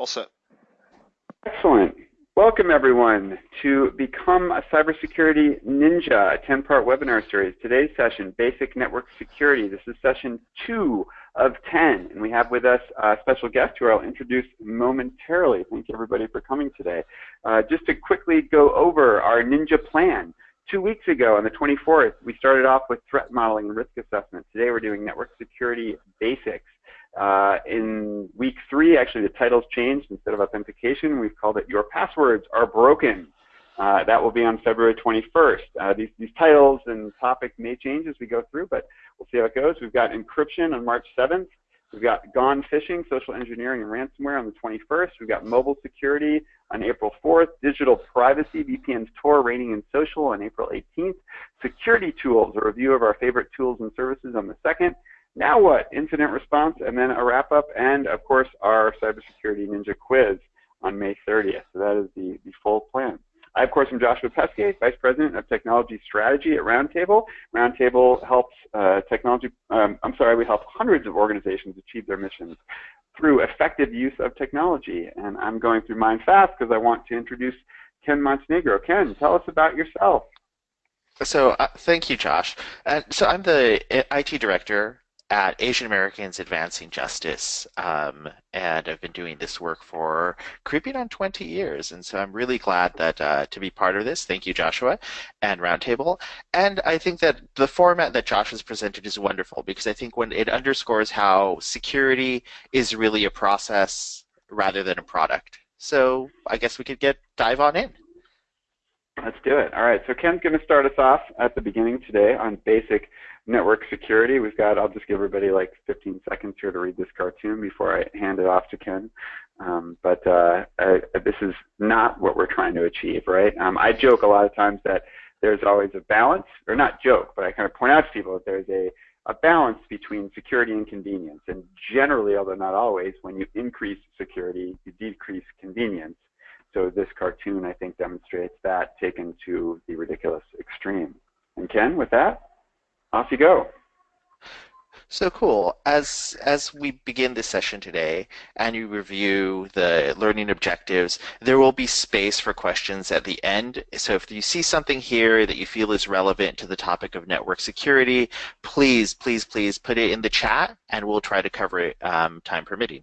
All set. Excellent. Welcome everyone to Become a Cybersecurity Ninja, a 10-part webinar series. Today's session, Basic Network Security. This is session two of 10, and we have with us a special guest who I'll introduce momentarily. Thank you everybody for coming today. Uh, just to quickly go over our Ninja plan. Two weeks ago, on the 24th, we started off with threat modeling and risk assessment. Today we're doing network security basics. Uh, in week three, actually, the title's changed. Instead of authentication, we've called it Your Passwords Are Broken. Uh, that will be on February 21st. Uh, these, these titles and topic may change as we go through, but we'll see how it goes. We've got encryption on March 7th. We've got gone phishing, social engineering, and ransomware on the 21st. We've got mobile security on April 4th, digital privacy, VPNs, Tor, rating, and social on April 18th, security tools, a review of our favorite tools and services on the 2nd, now what? Incident response, and then a wrap up, and of course our cybersecurity ninja quiz on May 30th. So that is the, the full plan. I, of course, am Joshua Peskay, Vice President of Technology Strategy at Roundtable. Roundtable helps uh, technology, um, I'm sorry, we help hundreds of organizations achieve their missions through effective use of technology. And I'm going through mine fast because I want to introduce Ken Montenegro. Ken, tell us about yourself. So, uh, thank you, Josh. Uh, so, I'm the IT director at Asian Americans Advancing Justice, um, and I've been doing this work for creeping on 20 years, and so I'm really glad that uh, to be part of this. Thank you, Joshua, and Roundtable. And I think that the format that Josh has presented is wonderful because I think when it underscores how security is really a process rather than a product. So I guess we could get dive on in. Let's do it. All right, so Ken's going to start us off at the beginning today on basic network security. We've got, I'll just give everybody like 15 seconds here to read this cartoon before I hand it off to Ken. Um, but uh, I, this is not what we're trying to achieve, right? Um, I joke a lot of times that there's always a balance, or not joke, but I kind of point out to people that there's a, a balance between security and convenience. And generally, although not always, when you increase security, you decrease convenience. So this cartoon, I think, demonstrates that taken to the ridiculous extreme. And Ken, with that? Off you go. So cool. As as we begin this session today and you review the learning objectives, there will be space for questions at the end. So if you see something here that you feel is relevant to the topic of network security, please, please, please put it in the chat and we'll try to cover it um, time permitting.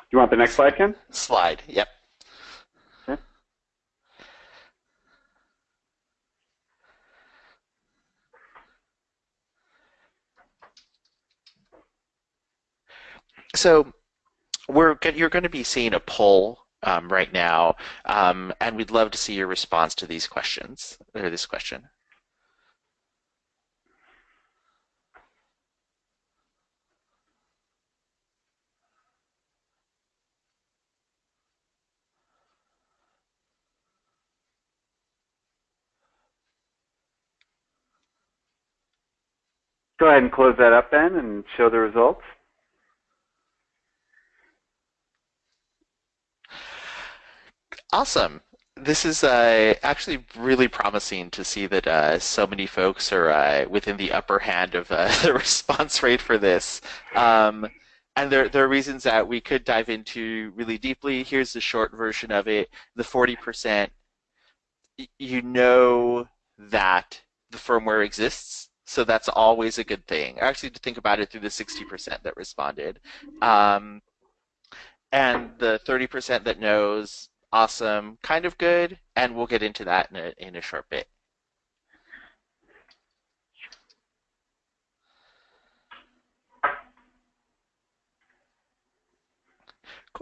Do you want the next slide, Ken? Slide, yep. So we're you're going to be seeing a poll um, right now, um, and we'd love to see your response to these questions or this question. Go ahead and close that up then and show the results. Awesome. This is uh, actually really promising to see that uh, so many folks are uh, within the upper hand of uh, the response rate for this. Um, and there, there are reasons that we could dive into really deeply. Here's the short version of it. The 40%, you know that the firmware exists, so that's always a good thing. Actually, to think about it through the 60% that responded. Um, and the 30% that knows awesome, kind of good, and we'll get into that in a, in a short bit.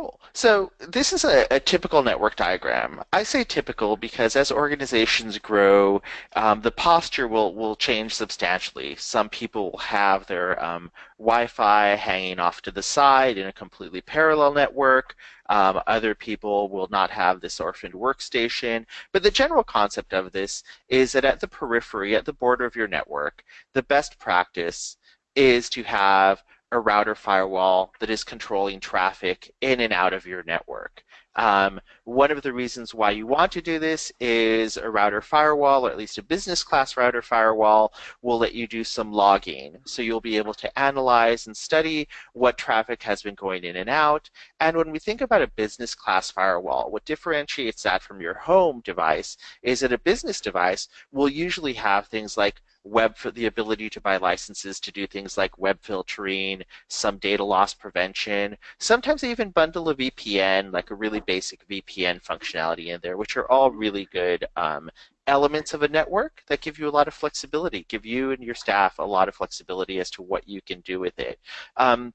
Cool. So this is a, a, typical network diagram. I say typical because as organizations grow, um, the posture will, will change substantially. Some people will have their um, Wi-Fi hanging off to the side in a completely parallel network. Um, other people will not have this orphaned workstation. But the general concept of this is that at the periphery, at the border of your network, the best practice is to have a router firewall that is controlling traffic in and out of your network. Um, one of the reasons why you want to do this is a router firewall, or at least a business class router firewall, will let you do some logging. So you'll be able to analyze and study what traffic has been going in and out. And when we think about a business class firewall, what differentiates that from your home device is that a business device will usually have things like web for the ability to buy licenses to do things like web filtering, some data loss prevention. Sometimes they even bundle a VPN, like a really basic VPN functionality in there, which are all really good um, elements of a network that give you a lot of flexibility, give you and your staff a lot of flexibility as to what you can do with it. Um,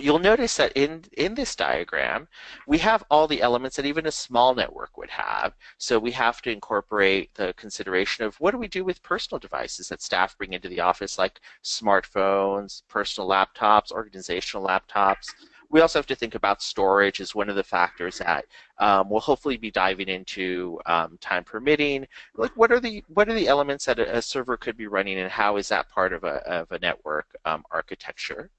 you'll notice that in, in this diagram, we have all the elements that even a small network would have. So we have to incorporate the consideration of what do we do with personal devices that staff bring into the office, like smartphones, personal laptops, organizational laptops. We also have to think about storage as one of the factors that um, we'll hopefully be diving into um, time permitting. Like what are the what are the elements that a, a, server could be running and how is that part of a, of a network um, architecture?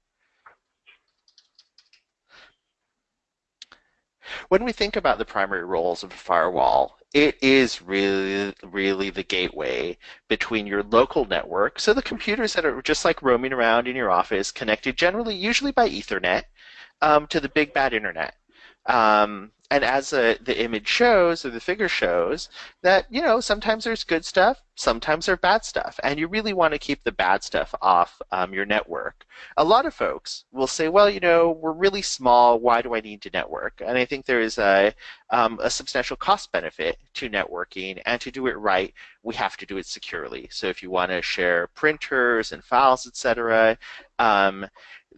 When we think about the primary roles of a firewall, it is really, really the gateway between your local network, so the computers that are just like roaming around in your office, connected generally, usually by Ethernet, um, to the big bad internet. Um, and as the image shows or the figure shows that you know sometimes there's good stuff sometimes there's bad stuff and you really want to keep the bad stuff off um, your network. A lot of folks will say well you know we're really small why do i need to network? And i think there is a, um, a substantial cost benefit to networking and to do it right we have to do it securely. So if you want to share printers and files etc um,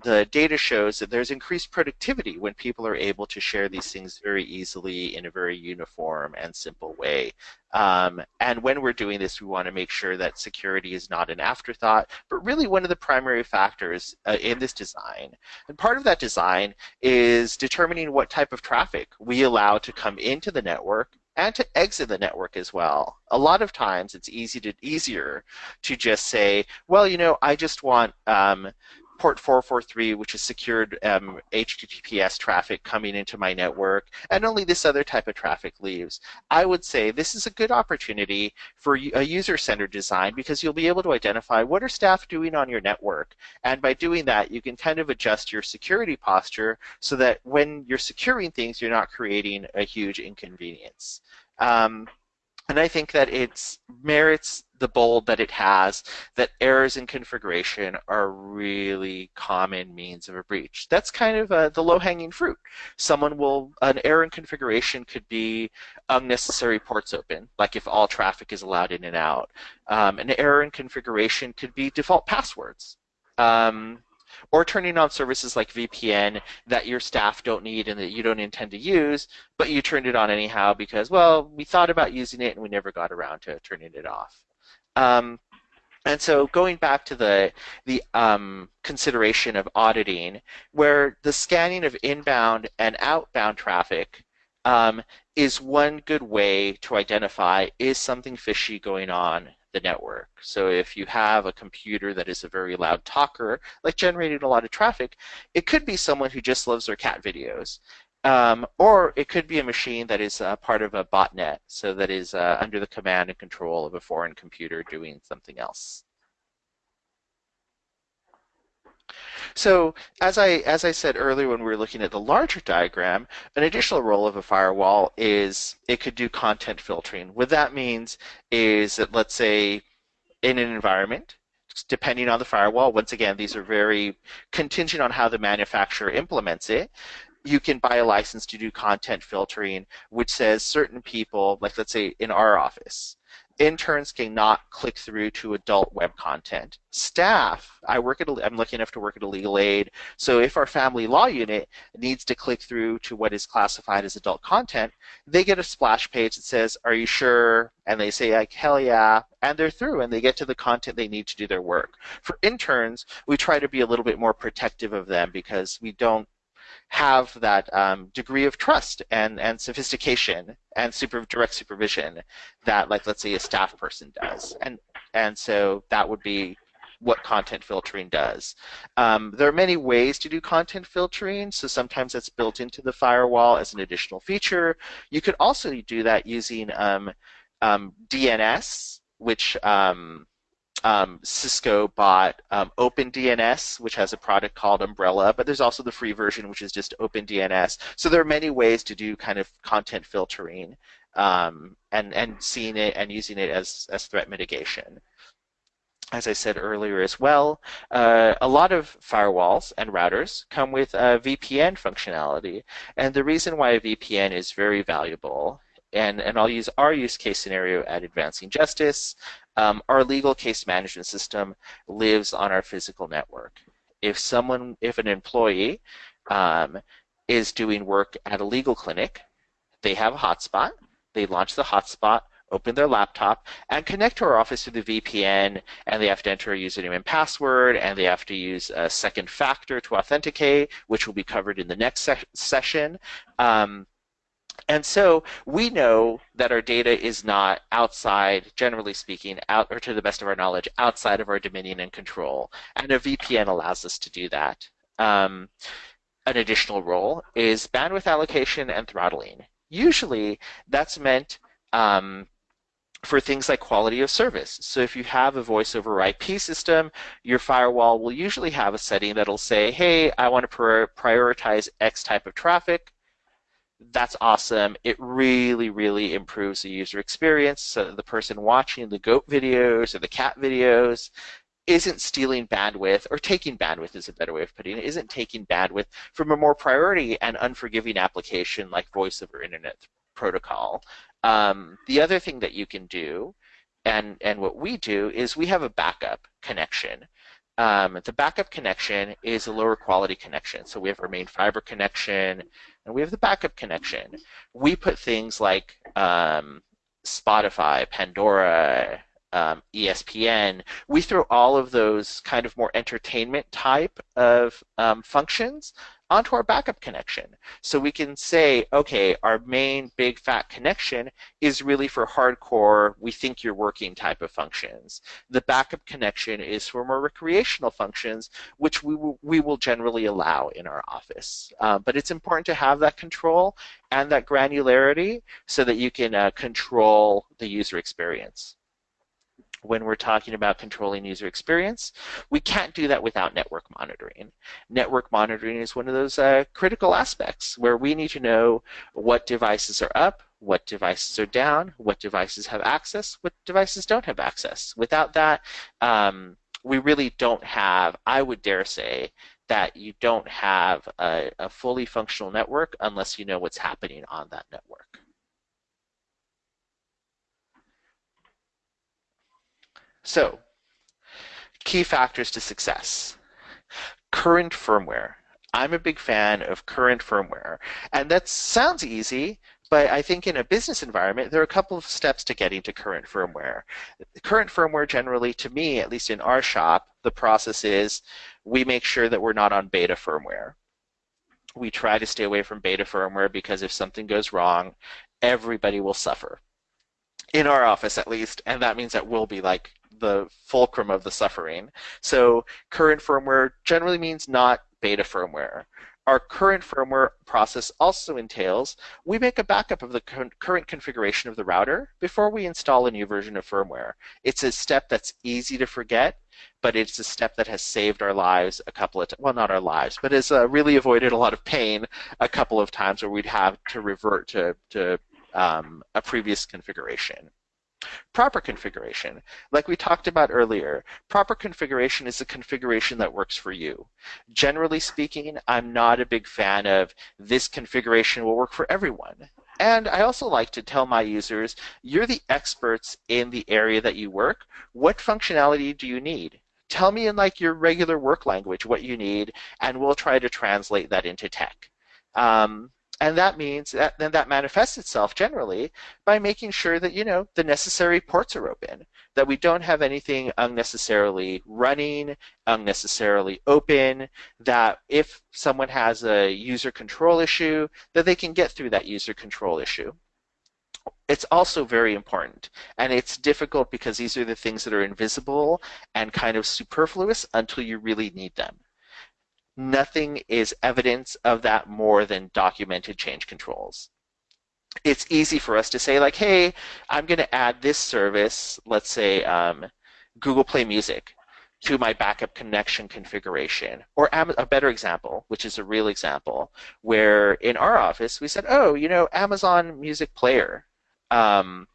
the data shows that there's increased productivity when people are able to share these things very easily in a very uniform and simple way. Um, and when we're doing this, we want to make sure that security is not an afterthought, but really one of the primary factors uh, in this design. And part of that design is determining what type of traffic we allow to come into the network and to exit the network as well. A lot of times it's easy to easier to just say, well, you know, I just want um, port 443, which is secured um, HTTPS traffic coming into my network, and only this other type of traffic leaves. I would say this is a good opportunity for a user-centered design because you'll be able to identify what are staff doing on your network, and by doing that, you can kind of adjust your security posture so that when you're securing things, you're not creating a huge inconvenience. Um, and I think that it merits the bold that it has, that errors in configuration are really common means of a breach. That's kind of uh, the low-hanging fruit. Someone will, an error in configuration could be unnecessary ports open, like if all traffic is allowed in and out. Um, an error in configuration could be default passwords. Um, or turning on services like VPN that your staff don't need and that you don't intend to use, but you turned it on anyhow because, well, we thought about using it and we never got around to turning it off. Um, and so going back to the, the um, consideration of auditing, where the scanning of inbound and outbound traffic um, is one good way to identify is something fishy going on the network. So if you have a computer that is a very loud talker, like generating a lot of traffic, it could be someone who just loves their cat videos. Um, or it could be a machine that is uh, part of a botnet, so that is uh, under the command and control of a foreign computer doing something else. So as I, as I said earlier when we were looking at the larger diagram, an additional role of a firewall is it could do content filtering. What that means is that let's say in an environment, depending on the firewall, once again, these are very contingent on how the manufacturer implements it, you can buy a license to do content filtering, which says certain people, like let's say in our office, interns cannot click through to adult web content. Staff, I work at, I'm lucky enough to work at a legal aid, so if our family law unit needs to click through to what is classified as adult content, they get a splash page that says, are you sure? And they say like, hell yeah, and they're through and they get to the content they need to do their work. For interns, we try to be a little bit more protective of them because we don't have that um, degree of trust and, and sophistication and super direct supervision that like let's say a staff person does and and so that would be what content filtering does. Um, there are many ways to do content filtering, so sometimes that's built into the firewall as an additional feature. You could also do that using um, um, DNS, which um, um, Cisco bought um, OpenDNS, which has a product called Umbrella, but there's also the free version, which is just OpenDNS. So there are many ways to do kind of content filtering um, and and seeing it and using it as as threat mitigation as I said earlier as well, uh, a lot of firewalls and routers come with a VPN functionality. And the reason why a VPN is very valuable, and, and I'll use our use case scenario at Advancing Justice, um, our legal case management system lives on our physical network. If someone, if an employee um, is doing work at a legal clinic, they have a hotspot, they launch the hotspot, open their laptop, and connect to our office through the VPN, and they have to enter a username and password, and they have to use a second factor to authenticate, which will be covered in the next se session. Um, and so we know that our data is not outside, generally speaking, out or to the best of our knowledge, outside of our dominion and control. And a VPN allows us to do that. Um, an additional role is bandwidth allocation and throttling. Usually that's meant um, for things like quality of service. So if you have a voice over IP system, your firewall will usually have a setting that'll say, hey, I want to prioritize X type of traffic. That's awesome. It really, really improves the user experience so the person watching the goat videos or the cat videos isn't stealing bandwidth, or taking bandwidth is a better way of putting it, isn't taking bandwidth from a more priority and unforgiving application like voice over internet protocol. Um, the other thing that you can do, and, and what we do, is we have a backup connection. Um, the backup connection is a lower quality connection. So we have our main fiber connection, and we have the backup connection. We put things like um, Spotify, Pandora, um, ESPN, we throw all of those kind of more entertainment type of um, functions onto our backup connection. So we can say, okay, our main big fat connection is really for hardcore, we think you're working type of functions. The backup connection is for more recreational functions, which we will, we will generally allow in our office. Uh, but it's important to have that control and that granularity so that you can uh, control the user experience when we're talking about controlling user experience. We can't do that without network monitoring. Network monitoring is one of those uh, critical aspects where we need to know what devices are up, what devices are down, what devices have access, what devices don't have access. Without that, um, we really don't have, I would dare say, that you don't have a, a fully functional network unless you know what's happening on that network. So, key factors to success. Current firmware. I'm a big fan of current firmware. And that sounds easy, but I think in a business environment, there are a couple of steps to getting to current firmware. Current firmware generally, to me, at least in our shop, the process is we make sure that we're not on beta firmware. We try to stay away from beta firmware because if something goes wrong, everybody will suffer. In our office, at least, and that means that we'll be like the fulcrum of the suffering. So current firmware generally means not beta firmware. Our current firmware process also entails we make a backup of the current configuration of the router before we install a new version of firmware. It's a step that's easy to forget, but it's a step that has saved our lives a couple of times well, not our lives, but has uh, really avoided a lot of pain a couple of times where we'd have to revert to, to um, a previous configuration. Proper configuration. Like we talked about earlier, proper configuration is a configuration that works for you. Generally speaking, I'm not a big fan of this configuration will work for everyone. And I also like to tell my users, you're the experts in the area that you work. What functionality do you need? Tell me in like your regular work language what you need, and we'll try to translate that into tech. Um, and that means that then that manifests itself generally by making sure that you know the necessary ports are open, that we don't have anything unnecessarily running, unnecessarily open, that if someone has a user control issue, that they can get through that user control issue. it's also very important. And it's difficult because these are the things that are invisible and kind of superfluous until you really need them. Nothing is evidence of that more than documented change controls. It's easy for us to say like, hey, I'm going to add this service, let's say um, Google Play Music to my backup connection configuration. Or a better example, which is a real example, where in our office we said, oh, you know, Amazon Music Player um,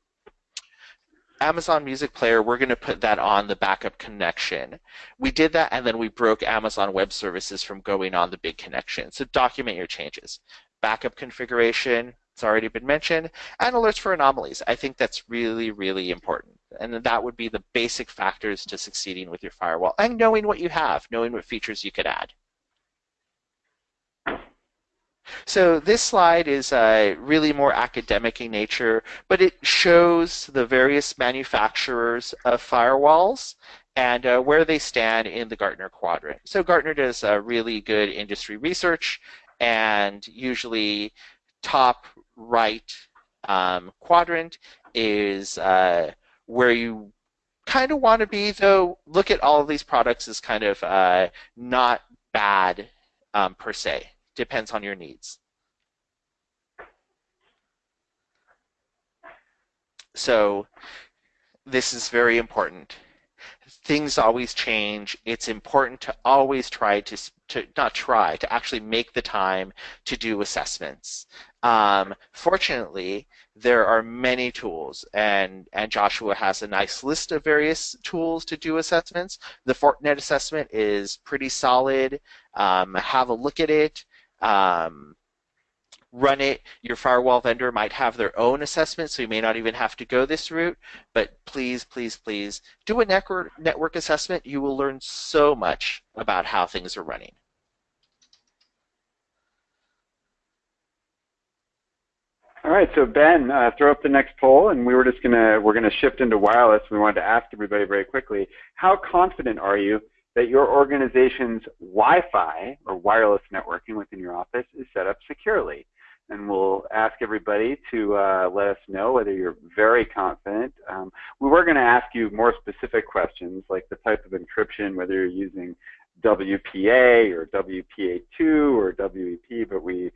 Amazon Music Player, we're going to put that on the backup connection. We did that, and then we broke Amazon Web Services from going on the big connection. So document your changes. Backup configuration, it's already been mentioned, and alerts for anomalies. I think that's really, really important. And that would be the basic factors to succeeding with your firewall, and knowing what you have, knowing what features you could add. So this slide is uh, really more academic in nature, but it shows the various manufacturers of firewalls and uh, where they stand in the Gartner quadrant. So Gartner does uh, really good industry research, and usually top right um, quadrant is uh, where you kind of want to be, though look at all of these products as kind of uh, not bad um, per se depends on your needs. So this is very important. Things always change. It's important to always try to, to not try, to actually make the time to do assessments. Um, fortunately, there are many tools, and, and Joshua has a nice list of various tools to do assessments. The Fortinet assessment is pretty solid. Um, have a look at it um, run it. Your firewall vendor might have their own assessment, so you may not even have to go this route. But please, please, please do a network, network assessment. You will learn so much about how things are running. All right, so Ben, uh, throw up the next poll, and we were just gonna we're gonna shift into wireless. We wanted to ask everybody very quickly: How confident are you that your organization's Wi-Fi or wireless networking within your office is set up securely. And we'll ask everybody to uh, let us know whether you're very confident. Um, we were going to ask you more specific questions like the type of encryption, whether you're using WPA or WPA2 or WEP, but we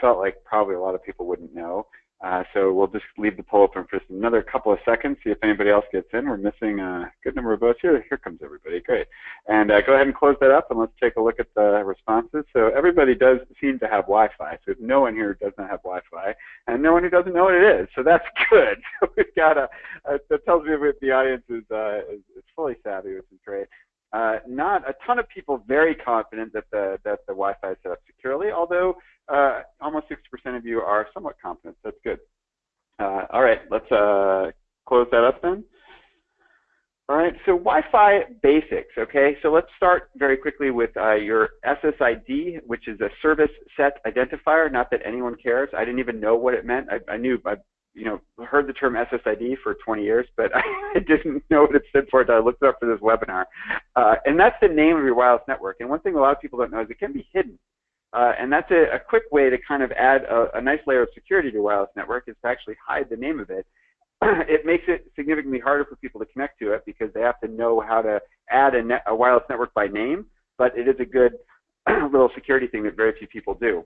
felt like probably a lot of people wouldn't know. Uh, so we'll just leave the poll open for another couple of seconds, see if anybody else gets in. We're missing a good number of votes here. Here comes everybody. Great. And uh, go ahead and close that up, and let's take a look at the responses. So everybody does seem to have Wi-Fi. So no one here does not have Wi-Fi, and no one who doesn't know what it is. So that's good. So we've got a, a that tells me that the audience is, uh, is, is fully savvy, which is great. Uh, not a ton of people very confident that the that the Wi-Fi is set up securely, although uh, almost 60% of you are somewhat confident. That's good. Uh, all right, let's uh, close that up then. All right, so Wi-Fi basics, okay? So let's start very quickly with uh, your SSID, which is a service set identifier. Not that anyone cares. I didn't even know what it meant. I, I knew, I you know, heard the term SSID for 20 years, but I didn't know what it stood for until I looked it up for this webinar. Uh, and that's the name of your wireless network. And one thing a lot of people don't know is it can be hidden. Uh, and that's a, a, quick way to kind of add a, a, nice layer of security to a wireless network is to actually hide the name of it. it makes it significantly harder for people to connect to it because they have to know how to add a, net, a wireless network by name, but it is a good little security thing that very few people do.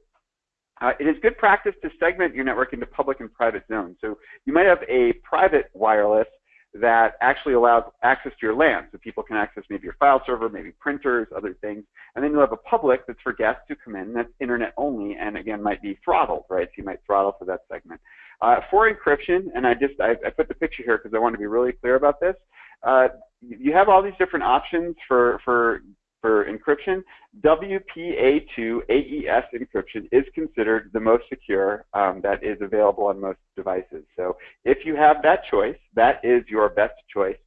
Uh, it is good practice to segment your network into public and private zones. So you might have a private wireless that actually allows access to your LAN. So people can access maybe your file server, maybe printers, other things. And then you'll have a public that's for guests who come in, that's internet only, and again, might be throttled, right? So you might throttle for that segment. Uh, for encryption, and I just, I, I put the picture here because I want to be really clear about this. Uh, you have all these different options for, for for encryption, WPA2 AES encryption is considered the most secure um, that is available on most devices. So if you have that choice, that is your best choice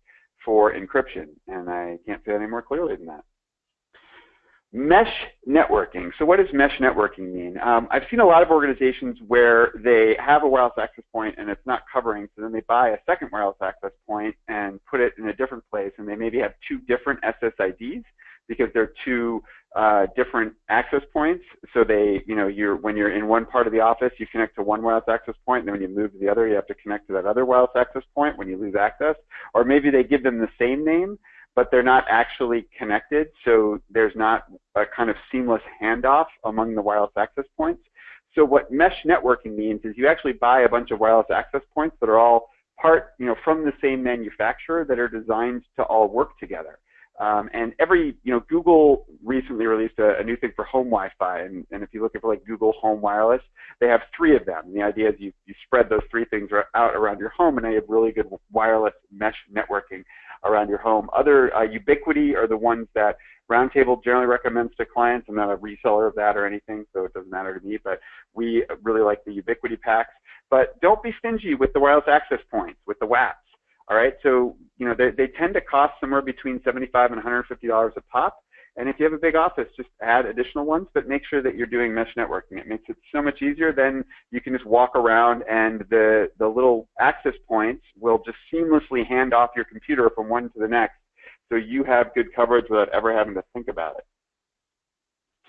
for encryption. And I can't say any more clearly than that. Mesh networking. So what does mesh networking mean? Um, I've seen a lot of organizations where they have a wireless access point and it's not covering, so then they buy a second wireless access point and put it in a different place, and they maybe have two different SSIDs because they're two uh, different access points. So they, you know, you're when you're in one part of the office, you connect to one wireless access point, and then when you move to the other, you have to connect to that other wireless access point when you lose access. Or maybe they give them the same name, but they're not actually connected, so there's not a kind of seamless handoff among the wireless access points. So what mesh networking means is you actually buy a bunch of wireless access points that are all part, you know, from the same manufacturer that are designed to all work together. Um, and every, you know, Google recently released a, a new thing for home Wi-Fi, and, and, if you look at like Google Home Wireless, they have three of them. And the idea is you, you spread those three things out around your home, and they have really good wireless mesh networking around your home. Other uh, Ubiquiti are the ones that Roundtable generally recommends to clients. I'm not a reseller of that or anything, so it doesn't matter to me, but we really like the Ubiquiti packs. But don't be stingy with the wireless access points, with the WAPs. All right, so you know they, they tend to cost somewhere between 75 and 150 dollars a pop. And if you have a big office, just add additional ones, but make sure that you're doing mesh networking. It makes it so much easier. Then you can just walk around and the, the little access points will just seamlessly hand off your computer from one to the next. So you have good coverage without ever having to think about it.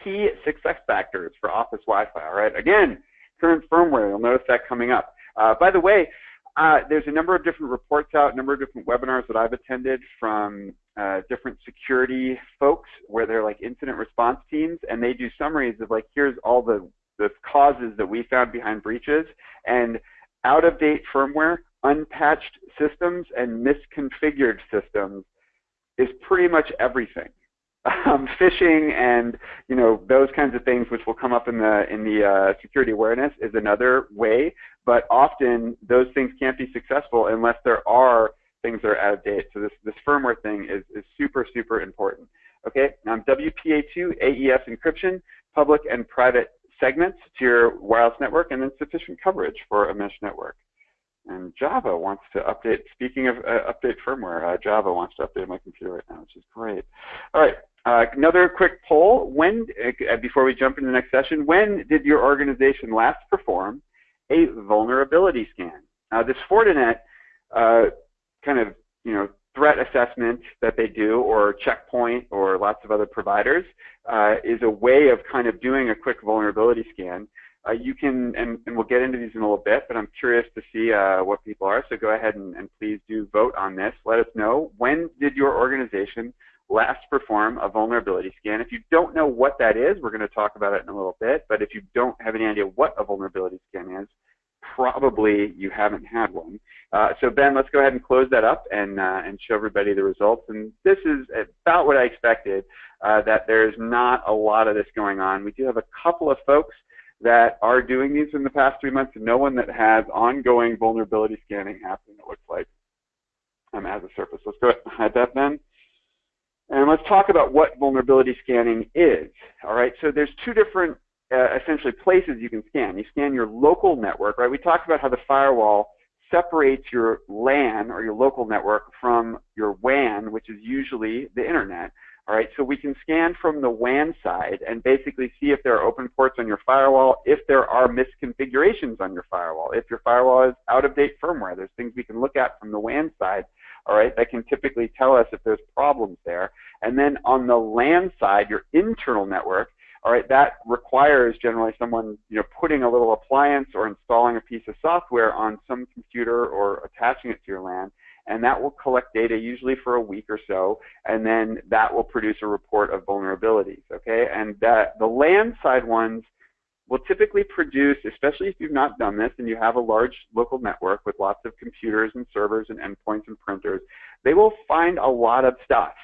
Key success factors for Office Wi-Fi, all right? Again, current firmware, you'll notice that coming up. Uh, by the way, uh, there's a number of different reports out, a number of different webinars that I've attended from uh, different security folks where they're like incident response teams, and they do summaries of like, here's all the, the causes that we found behind breaches, and out-of-date firmware, unpatched systems, and misconfigured systems is pretty much everything. Um, phishing and you know those kinds of things, which will come up in the in the uh, security awareness, is another way. But often those things can't be successful unless there are things that are out of date. So this this firmware thing is is super super important. Okay, now WPA2 AES encryption, public and private segments to your wireless network, and then sufficient coverage for a mesh network. And Java wants to update, speaking of uh, update firmware, uh, Java wants to update my computer right now, which is great. All right, uh, another quick poll. When, uh, before we jump into the next session, when did your organization last perform a vulnerability scan? Now this Fortinet uh, kind of, you know, threat assessment that they do, or Checkpoint, or lots of other providers, uh, is a way of kind of doing a quick vulnerability scan. Uh, you can, and, and, we'll get into these in a little bit, but I'm curious to see what people are. So go ahead and, and, please do vote on this. Let us know when did your organization last perform a vulnerability scan. If you don't know what that is, we're going to talk about it in a little bit. But if you don't have any idea what a vulnerability scan is, probably you haven't had one. Uh, so Ben, let's go ahead and close that up and uh, and show everybody the results. And this is about what I expected. Uh, that there's not a lot of this going on. We do have a couple of folks that are doing these in the past three months, and no one that has ongoing vulnerability scanning happening, it looks like, um, as a surface. Let's go ahead and hide that then. And let's talk about what vulnerability scanning is. All right, so there's two different uh, essentially places you can scan. You scan your local network, right? We talked about how the firewall separates your LAN or your local network from your WAN, which is usually the internet. All right, so we can scan from the WAN side and basically see if there are open ports on your firewall, if there are misconfigurations on your firewall, if your firewall is out of date firmware. There's things we can look at from the WAN side, all right, that can typically tell us if there's problems there. And then on the LAN side, your internal network, all right, that requires generally someone you know putting a little appliance or installing a piece of software on some computer or attaching it to your LAN and that will collect data usually for a week or so, and then that will produce a report of vulnerabilities, okay? And that, the LAN side ones will typically produce, especially if you've not done this and you have a large local network with lots of computers and servers and endpoints and printers, they will find a lot of stuff.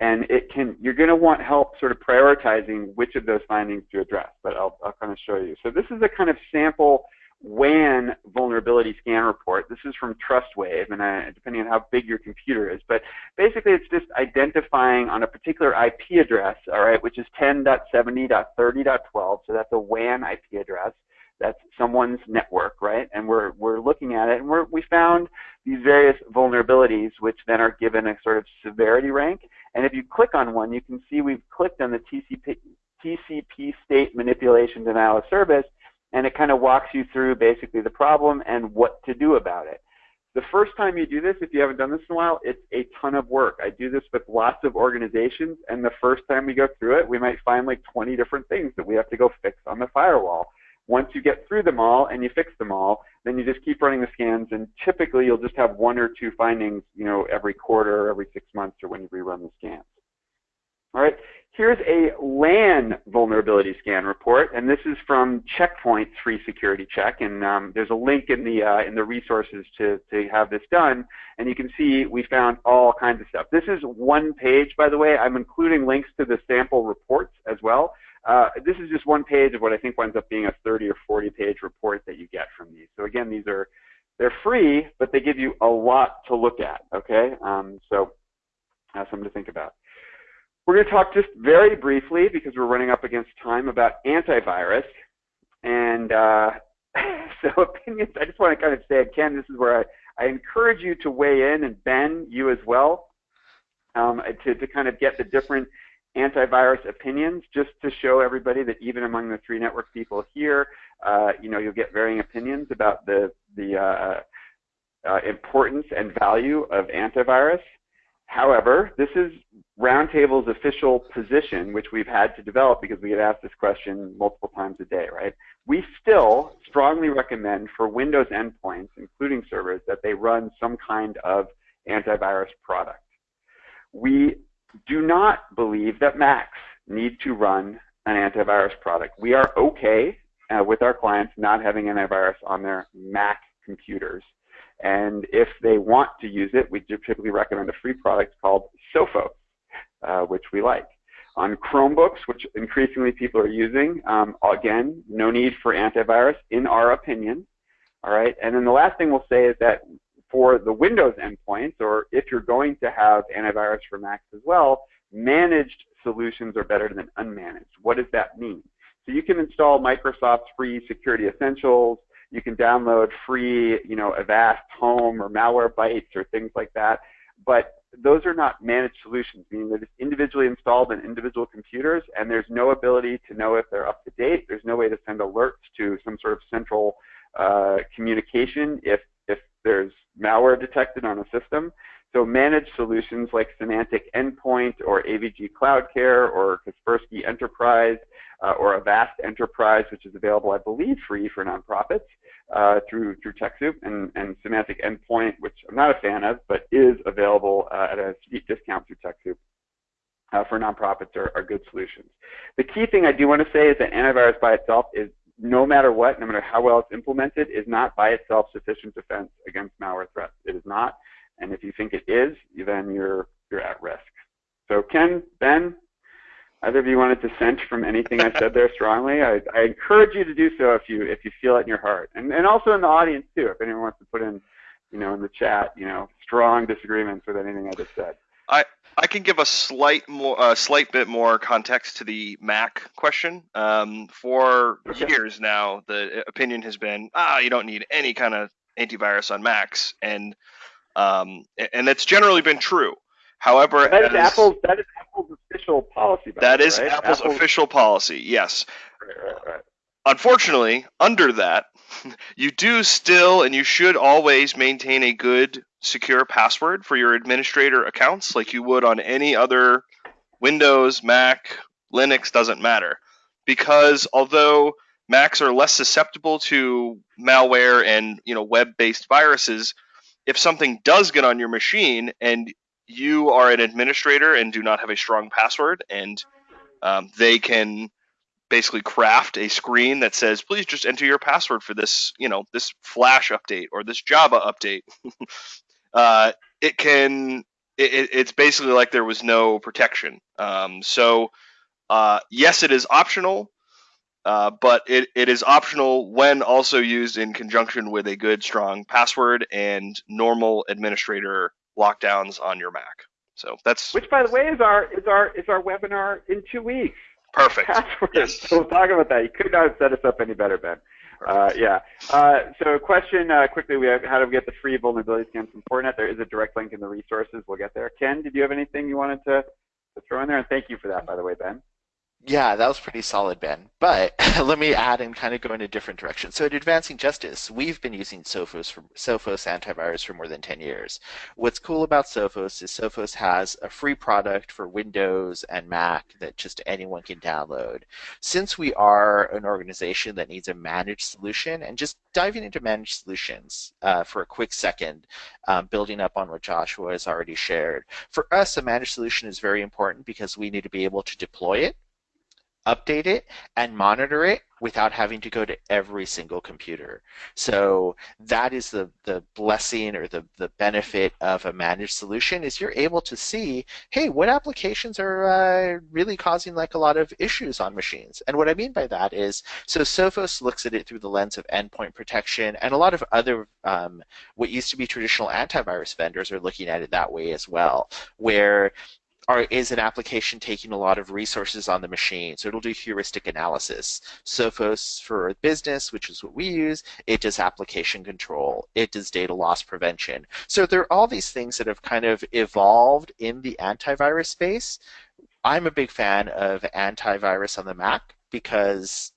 And it can, you're going to want help sort of prioritizing which of those findings to address, but I'll, I'll kind of show you. So this is a kind of sample WAN vulnerability scan report. This is from TrustWave, and uh, depending on how big your computer is. But basically, it's just identifying on a particular IP address, all right, which is 10.70.30.12. So that's a WAN IP address. That's someone's network, right? And we're we're looking at it, and we're, we found these various vulnerabilities, which then are given a sort of severity rank. And if you click on one, you can see we've clicked on the TCP TCP state manipulation denial of service, and it kind of walks you through basically the problem and what to do about it. The first time you do this, if you haven't done this in a while, it's a ton of work. I do this with lots of organizations, and the first time we go through it, we might find like 20 different things that we have to go fix on the firewall. Once you get through them all and you fix them all, then you just keep running the scans, and typically you'll just have one or two findings, you know, every quarter, or every six months, or when you rerun the scans. All right, here's a LAN vulnerability scan report, and this is from Checkpoint's free security check, and um, there's a link in the uh, in the resources to to have this done, and you can see we found all kinds of stuff. This is one page, by the way. I'm including links to the sample reports as well. Uh, this is just one page of what I think winds up being a 30 or 40 page report that you get from these. So again, these are they're free, but they give you a lot to look at. Okay, um, so that's something to think about. We're going to talk just very briefly because we're running up against time about antivirus. And uh, so opinions, I just want to kind of say again, this is where I, I encourage you to weigh in, and Ben, you as well, um, to, to kind of get the different antivirus opinions just to show everybody that even among the three network people here, uh, you know, you'll get varying opinions about the, the uh, uh, importance and value of antivirus. However, this is Roundtable's official position, which we've had to develop because we get asked this question multiple times a day, right? We still strongly recommend for Windows endpoints, including servers, that they run some kind of antivirus product. We do not believe that Macs need to run an antivirus product. We are okay uh, with our clients not having antivirus on their Mac computers. And if they want to use it, we typically recommend a free product called Sophos, uh, which we like. On Chromebooks, which increasingly people are using, um, again, no need for antivirus in our opinion. All right, and then the last thing we'll say is that for the Windows endpoints, or if you're going to have antivirus for Macs as well, managed solutions are better than unmanaged. What does that mean? So you can install Microsoft's free Security Essentials. You can download free, you know, Avast Home or Malwarebytes or things like that. But those are not managed solutions, meaning that it's individually installed in individual computers, and there's no ability to know if they're up to date. There's no way to send alerts to some sort of central uh, communication if if there's malware detected on a system. So managed solutions like Symantec Endpoint or AVG Cloud Care or Kaspersky Enterprise uh, or Avast Enterprise, which is available, I believe, free for nonprofits uh, through through TechSoup, and, and Symantec Endpoint, which I'm not a fan of, but is available uh, at a steep discount through TechSoup. Uh, for nonprofits are, are good solutions. The key thing I do want to say is that antivirus by itself is no matter what, no matter how well it's implemented, is not by itself sufficient defense against malware threats. It is not. And if you think it is, then you're you're at risk. So Ken, Ben, either of you want to dissent from anything I said there strongly, I, I, encourage you to do so if you if you feel it in your heart, and and also in the audience too. If anyone wants to put in, you know, in the chat, you know, strong disagreements with anything I just said. I I can give a slight more a slight bit more context to the Mac question. Um, for okay. years now, the opinion has been ah, you don't need any kind of antivirus on Macs, and um, and that's generally been true. However, that is as, Apple's that is Apple's official policy. That way, is right? Apple's, Apple's, official policy. Yes. Right, right, right. Unfortunately, under that, you do still and you should always maintain a good secure password for your administrator accounts like you would on any other Windows, Mac, Linux, doesn't matter. Because although Macs are less susceptible to malware and you know web-based viruses, if something does get on your machine and you are an administrator and do not have a strong password and um, they can basically craft a screen that says please just enter your password for this you know this flash update or this java update. Uh, it can it, it's basically like there was no protection. Um, so uh, yes it is optional uh, but it, it is optional when also used in conjunction with a good strong password and normal administrator lockdowns on your mac so that's which by the way is our is our is our webinar in two weeks Perfect. Yes. So we'll talk about that. You could not have set us up any better, Ben. Uh, yeah. Uh, so question uh, quickly, we have, how do we get the free vulnerability scan from Fortinet? There is a direct link in the resources. We'll get there. Ken, did you have anything you wanted to, to throw in there? And thank you for that, by the way, Ben. Yeah, that was pretty solid, Ben. But let me add and kind of go in a different direction. So at Advancing Justice, we've been using Sophos for Sophos antivirus for more than 10 years. What's cool about Sophos is Sophos has a free product for Windows and Mac that just anyone can download. Since we are an organization that needs a managed solution, and just diving into managed solutions uh, for a quick second, um, building up on what Joshua has already shared. For us, a managed solution is very important because we need to be able to deploy it update it and monitor it without having to go to every single computer. So that is the, the blessing or the, the benefit of a managed solution is you're able to see, hey, what applications are uh, really causing like a lot of issues on machines? And what I mean by that is, so Sophos looks at it through the lens of endpoint protection and a lot of other, um, what used to be traditional antivirus vendors are looking at it that way as well, where are, is an application taking a lot of resources on the machine. So it'll do heuristic analysis. Sophos for business, which is what we use, it does application control. It does data loss prevention. So there are all these things that have kind of evolved in the antivirus space. I'm a big fan of antivirus on the Mac because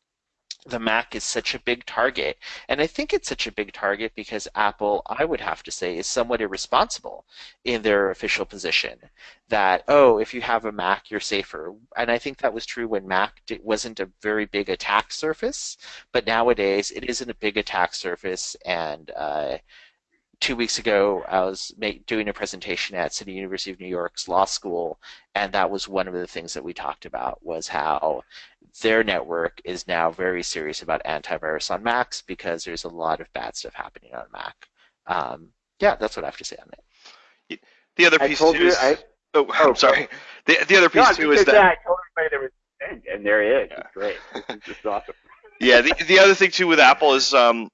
the Mac is such a big target. And I think it's such a big target because Apple, I would have to say, is somewhat irresponsible in their official position that, oh, if you have a Mac, you're safer. And I think that was true when Mac wasn't a very big attack surface, but nowadays it isn't a big attack surface and uh, two weeks ago, I was doing a presentation at City University of New York's law school, and that was one of the things that we talked about was how their network is now very serious about antivirus on Macs because there's a lot of bad stuff happening on Mac. Um, yeah, that's what I have to say on it. The other piece too is, I, oh, oh, I'm sorry. The the other piece no, too is that yeah, I told everybody there was and, and there he is. Yeah. It's great. This is awesome. yeah, the the other thing too with Apple is um,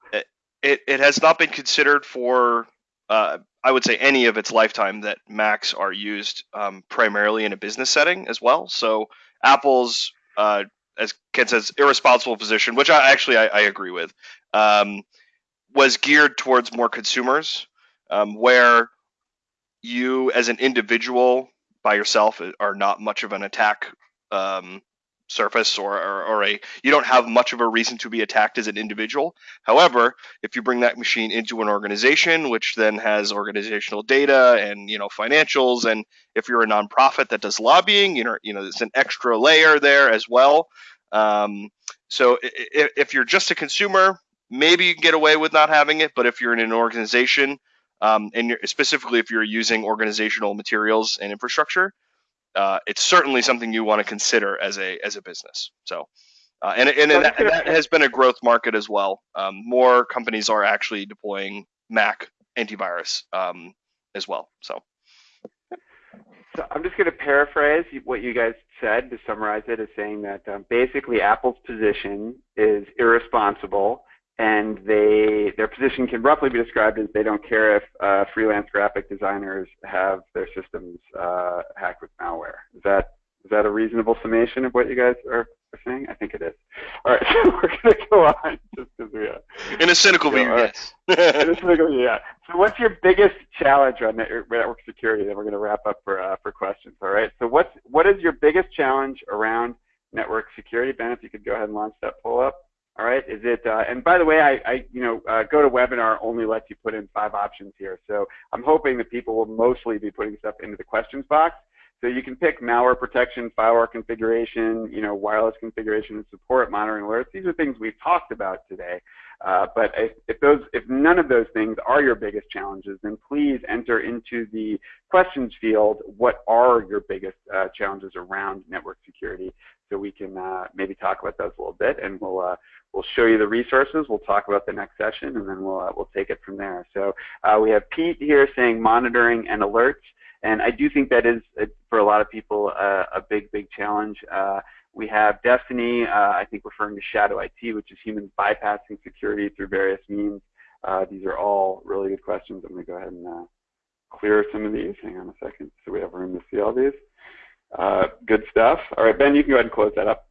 it, it has not been considered for uh, I would say any of its lifetime that Macs are used um, primarily in a business setting as well. So Apple's, uh, as Ken says, irresponsible position, which I actually I, I agree with, um, was geared towards more consumers, um, where you as an individual by yourself are not much of an attack um, surface or, or, or, a you don't have much of a reason to be attacked as an individual. However if you bring that machine into an organization which then has organizational data and you know financials and if you're a nonprofit that does lobbying you know you know there's an extra layer there as well. Um, so if, if you're just a consumer maybe you can get away with not having it but if you're in an organization um, and specifically if you're using organizational materials and infrastructure uh, it's certainly something you want to consider as a as a business. So, uh, and and, and, that, that, has been a growth market as well. Um, more companies are actually deploying Mac antivirus um, as well. So. So I'm just going to paraphrase what you guys said to summarize it as saying that um, basically Apple's position is irresponsible and they their position can roughly be described as they don't care if uh, freelance graphic designers have their systems uh, hacked with malware. Is that is that a reasonable summation of what you guys are, are saying? I think it is. All right, so we're going to go on just because we are. In a cynical view, yes. In a cynical view, yeah. So what's your biggest challenge on network security? Then we're going to wrap up for uh, for questions. All right. So what's what is your biggest challenge around network security? Ben, if you could go ahead and launch that poll up. All right. Is it? Uh, and by the way, I, I you know, uh, GoToWebinar only lets you put in five options here. So I'm hoping that people will mostly be putting stuff into the questions box. So you can pick malware protection, firewall configuration, you know, wireless configuration and support, monitoring alerts. These are things we've talked about today. Uh, but if, if, those, if none of those things are your biggest challenges, then please enter into the questions field. What are your biggest uh, challenges around network security? So we can uh, maybe talk about those a little bit, and we'll uh, we'll show you the resources. We'll talk about the next session, and then we'll uh, we'll take it from there. So we have Pete here saying monitoring and alerts. And I do think that is, for a lot of people, uh, a big, big challenge. Uh, we have Destiny, uh, I think referring to Shadow IT, which is humans bypassing security through various means. Uh, these are all really good questions. I'm going to go ahead and uh, clear some of these. Hang on a second so we have room to see all these. Uh, good stuff. All right, Ben, you can go ahead and close that up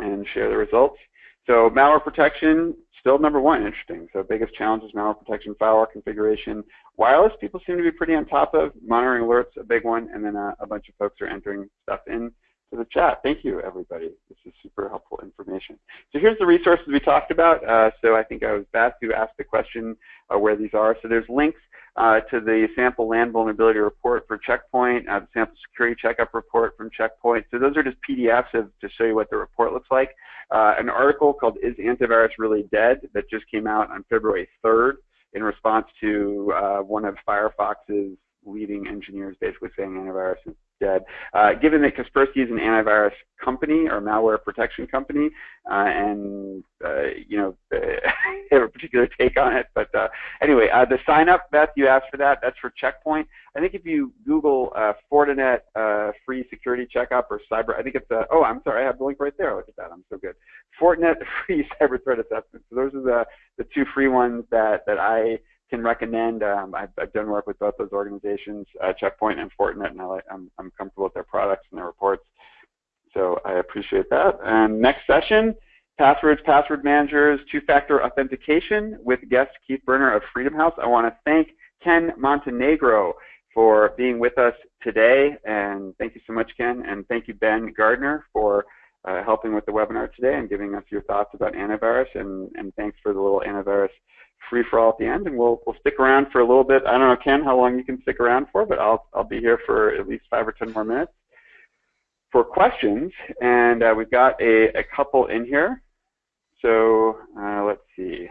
and share the results. So malware protection, still number one, interesting. So biggest challenge is malware protection, firewall configuration. Wireless, people seem to be pretty on top of. Monitoring alerts, a big one, and then uh, a bunch of folks are entering stuff in. to the chat. Thank you, everybody. This is super helpful information. So here's the resources we talked about. Uh, so I think I was Beth who asked the question uh, where these are. So there's links uh, to the sample land vulnerability report for Checkpoint, uh, the sample security checkup report from Checkpoint. So those are just PDFs of, to show you what the report looks like. Uh, an article called Is Antivirus Really Dead that just came out on February 3rd in response to uh, one of Firefox's leading engineers basically saying antivirus is dead. Uh, given that Kaspersky is an antivirus company or malware protection company, uh, and uh, you know have a particular take on it. But uh, anyway, uh, the sign up, Beth, you asked for that. That's for Checkpoint. I think if you Google uh, Fortinet free security checkup or cyber, I think it's oh, I'm sorry, I have the link right there. Look at that, I'm so good. Fortinet free cyber threat assessment. So those are the the two free ones that that I can recommend. Um, I've, I've, done work with both those organizations, uh, Checkpoint and Fortinet, and I, I'm, I'm comfortable with their products and their reports. So I appreciate that. And next session, passwords, password managers, two-factor authentication with guest Keith Berner of Freedom House. I want to thank Ken Montenegro for being with us today, and thank you so much, Ken. And thank you, Ben Gardner, for uh, helping with the webinar today and giving us your thoughts about antivirus. And, and thanks for the little antivirus free for all at the end, and we'll we'll stick around for a little bit. I don't know, Ken, how long you can stick around for, but I'll I'll be here for at least five or ten more minutes for questions. And uh, we've got a, a couple in here. So uh, let's see.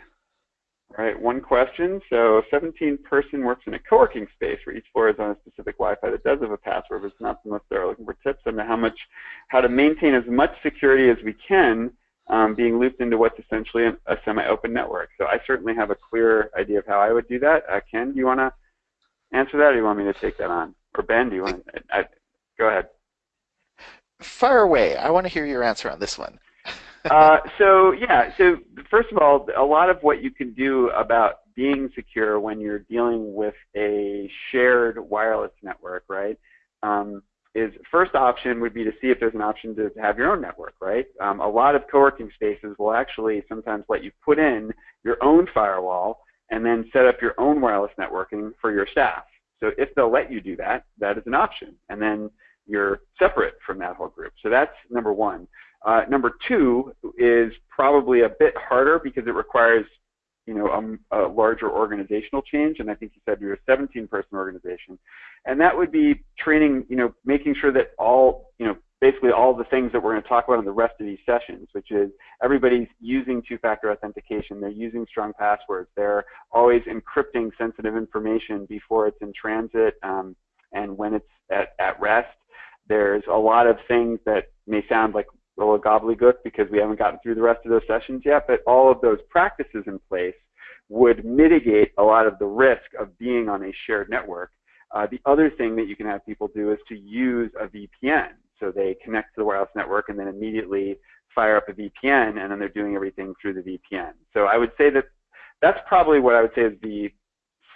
All right, one question. So a 17 person works in a co-working space where each floor is on a specific Wi-Fi that does have a password, but it's not unless they're looking for tips on how much, how to maintain as much security as we can um, being looped into what's essentially a, a semi-open network. So I certainly have a clear idea of how I would do that. Uh, Ken, do you want to answer that, or do you want me to take that on? Or Ben, do you want to? go ahead. Fire away. I want to hear your answer on this one. uh, so yeah, so first of all, a lot of what you can do about being secure when you're dealing with a shared wireless network, right? Um, is first option would be to see if there's an option to have your own network, right? Um, a lot of co-working spaces will actually sometimes let you put in your own firewall and then set up your own wireless networking for your staff. So if they'll let you do that, that is an option. And then you're separate from that whole group. So that's number one. Uh, number two is probably a bit harder because it requires you know, a, a, larger organizational change, and I think you said you're a 17-person organization, and that would be training, you know, making sure that all, you know, basically all the things that we're going to talk about in the rest of these sessions, which is everybody's using two-factor authentication, they're using strong passwords, they're always encrypting sensitive information before it's in transit um, and when it's at, at rest. There's a lot of things that may sound like little gobbledygook because we haven't gotten through the rest of those sessions yet, but all of those practices in place would mitigate a lot of the risk of being on a shared network. Uh, the other thing that you can have people do is to use a VPN. So they connect to the wireless network and then immediately fire up a VPN and then they're doing everything through the VPN. So I would say that that's probably what I would say is the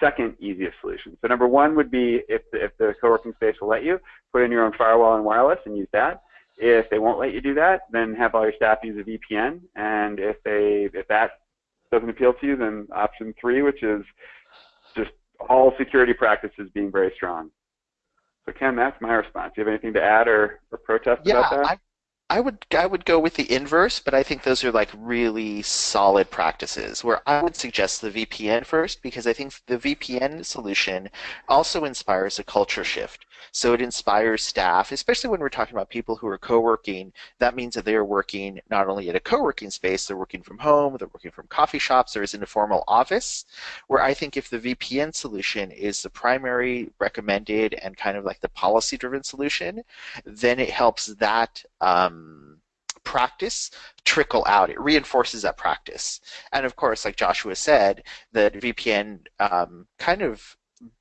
second easiest solution. So number one would be if the, if the co-working space will let you, put in your own firewall and wireless and use that. If they won't let you do that, then have all your staff use a VPN. And if they if that doesn't appeal to you, then option three, which is just all security practices being very strong. So Ken, that's my response. Do you have anything to add or, or protest yeah, about that? I, I would I would go with the inverse, but I think those are like really solid practices. Where I would suggest the VPN first because I think the VPN solution also inspires a culture shift. So it inspires staff, especially when we're talking about people who are co-working. That means that they are working not only at a co-working space, they're working from home, they're working from coffee shops, or is in a formal office. Where I think if the VPN solution is the primary recommended and kind of like the policy-driven solution, then it helps that. Um, practice trickle out. It reinforces that practice. And of course, like Joshua said, that VPN um, kind of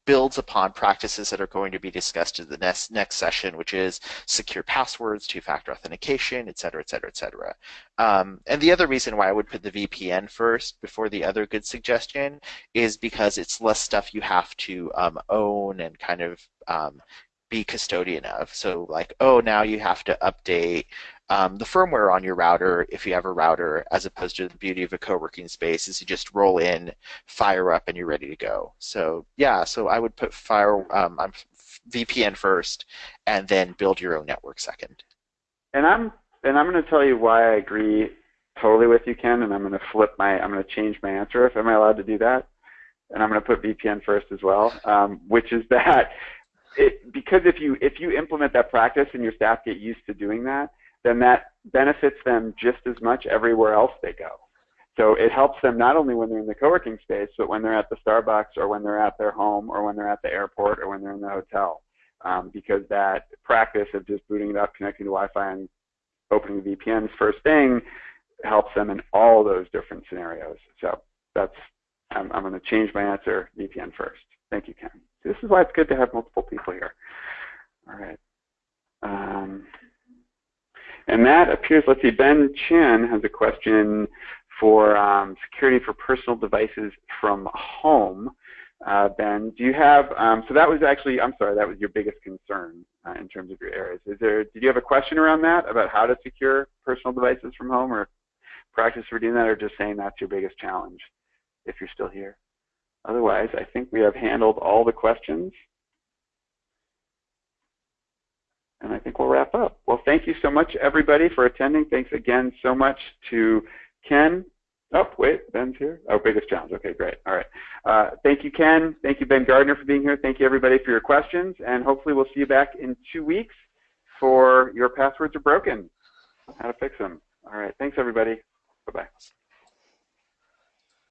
builds upon practices that are going to be discussed in the next, next session, which is secure passwords, two-factor authentication, et cetera, et cetera, et cetera. Um, and the other reason why I would put the VPN first before the other good suggestion is because it's less stuff you have to um, own and kind of um, be custodian of. So like, oh, now you have to update um, the firmware on your router, if you have a router, as opposed to the beauty of a co-working space is you just roll in, fire up, and you're ready to go. So yeah, so I would put fire um, VPN first, and then build your own network second. and I'm and I'm going to tell you why I agree totally with you, Ken. And I'm going to flip my I'm going to change my answer. If am I allowed to do that? And I'm going to put VPN first as well, um, which is that it, because if you if you implement that practice and your staff get used to doing that, then that benefits them just as much everywhere else they go. So it helps them not only when they're in the co-working space, but when they're at the Starbucks or when they're at their home or when they're at the airport or when they're in the hotel. Um, because that practice of just booting it up, connecting to Wi-Fi and opening the VPNs first thing helps them in all those different scenarios. So that's, I'm, I'm going to change my answer, VPN first. Thank you, Ken. This is why it's good to have multiple people here. All right. Um, and that appears, let's see, Ben Chin has a question for um, security for personal devices from home. Uh, ben, do you have, um, so that was actually, I'm sorry, that was your biggest concern uh, in terms of your areas. Is there, did you have a question around that about how to secure personal devices from home or practice for doing that or just saying that's your biggest challenge if you're still here? Otherwise, I think we have handled all the questions. And I think we'll wrap up. Well, thank you so much, everybody, for attending. Thanks again so much to Ken. Oh, wait, Ben's here. Oh, biggest challenge. Okay, great. All right. Uh, thank you, Ken. Thank you, Ben Gardner, for being here. Thank you, everybody, for your questions. And hopefully we'll see you back in two weeks for Your Passwords Are Broken, how to fix them. All right. Thanks, everybody. Bye-bye.